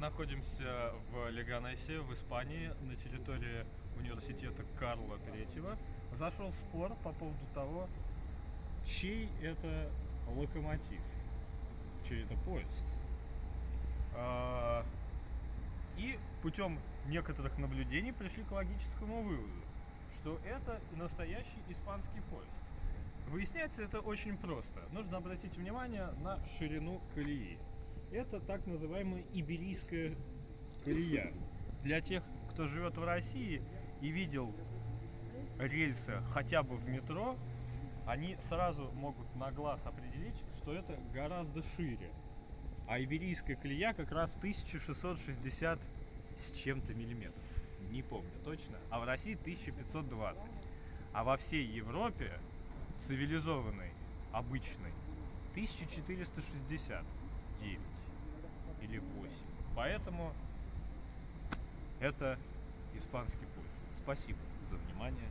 находимся в Леганесе, в Испании, на территории университета Карла III. Зашел спор по поводу того, чей это локомотив, чей это поезд. А, И путем некоторых наблюдений пришли к логическому выводу, что это настоящий испанский поезд. Выясняется это очень просто. Нужно обратить внимание на ширину колеи. Это так называемая Иберийская колея. Для тех, кто живет в России и видел рельсы хотя бы в метро, они сразу могут на глаз определить, что это гораздо шире. А Иберийская колея как раз 1660 с чем-то миллиметров. Не помню точно. А в России 1520. А во всей Европе цивилизованной, обычной, 1469 или 8. Поэтому это испанский поезд. Спасибо за внимание.